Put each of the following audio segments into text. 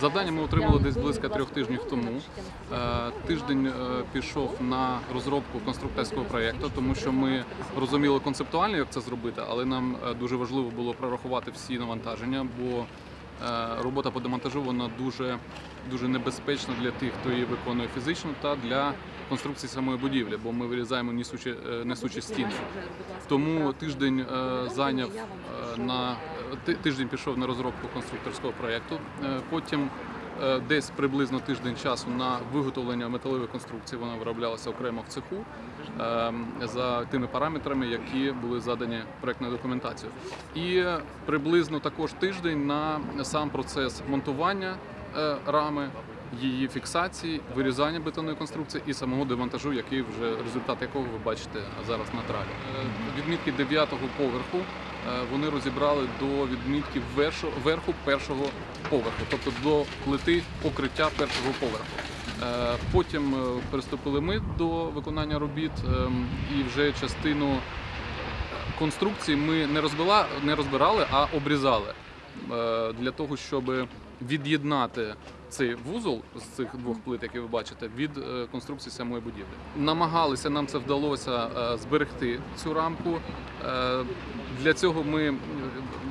Завдання ми отримали десь близько трьох тижнів тому. Е, Тиждень е, пішов на розробку конструкторського проєкту, тому що ми розуміли концептуально, як це зробити, але нам е, дуже важливо було прорахувати всі навантаження, бо робота по демонтажу вона дуже, дуже небезпечна для тих, хто її виконує фізично, та для конструкції самої будівлі, бо ми вирізаємо несучі, е, несучі стіни. Тому тиждень е, зайняв е, на тиждень пішов на розробку конструкторського проєкту. Е, Потім е, десь приблизно тиждень часу на виготовлення металевої конструкції. Вона вироблялася окремо в цеху е, за тими параметрами, які були задані проектною документацією. І приблизно також тиждень на сам процес монтування е, рами. Її фіксації, вирізання бетонної конструкції і самого демонтажу, який вже результат якого ви бачите зараз на тралі. Е, Відмітки 9-го поверху е, вони розібрали до відмітки верху першого поверху, тобто до плити покриття першого поверху. Е, Потім приступили ми до виконання робіт ем, і вже частину конструкції ми не розбила, не розбирали, а обрізали для того, щоб від'єднати цей вузол з цих двох плит, які ви бачите, від е, конструкції самої будівлі. Намагалися, нам це вдалося е, зберегти цю рамку. Е, Для цього ми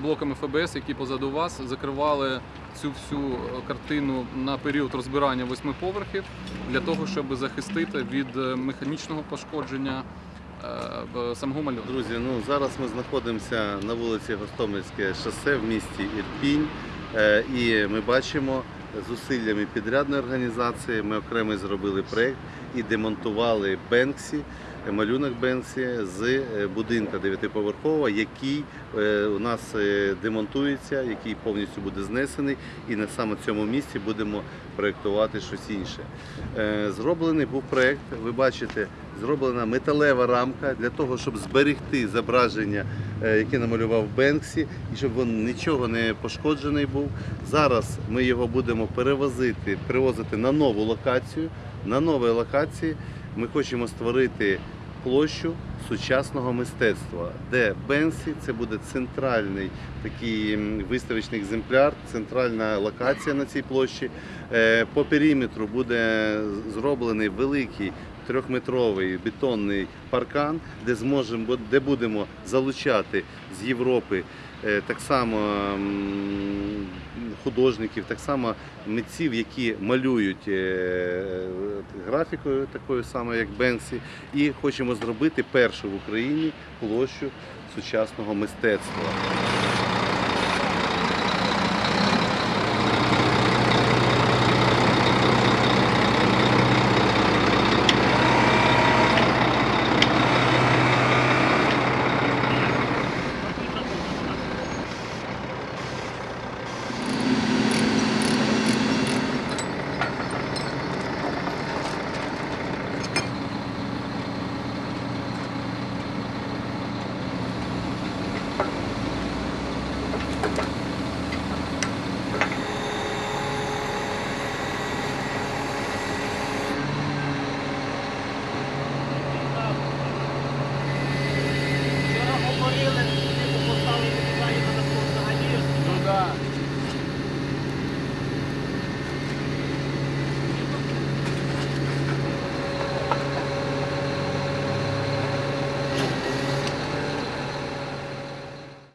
блоками ФБС, які позаду вас, закривали цю всю картину на період розбирання восьми поверхів для того, щоб захистити від механічного пошкодження самого малюнку. Друзі, ну зараз ми знаходимося на вулиці Гостомельське шосе в місті Ірпінь. І ми бачимо зусиллями підрядної організації. Ми окремо зробили проєкт і демонтували Бенксі, е, малюнок Бенксі з е, будинка дев'ятиповерхового, який е, у нас демонтується, який повністю буде знесений, і на саме цьому місці будемо проєктувати щось інше. Зроблений був проєкт, ви бачите, зроблена металева рамка для того, щоб зберегти зображення, е, яке намалював Бенксі, і щоб він нічого не пошкоджений був. Зараз ми його будемо перевозити, перевозити на нову локацію. На новій локації ми хочемо створити площу сучасного мистецтва, де Бенсі це буде центральний такий виставочний екземпляр, центральна локація на цій площі. Е, По периметру буде зроблений великий трьохметровий бетонний паркан, де зможемо, де будемо залучати з Європи е, так само художників, так само митців, які малюють е, графікою такою самою, як Бенсі, і хочемо зробити першу в Україні площу сучасного мистецтва.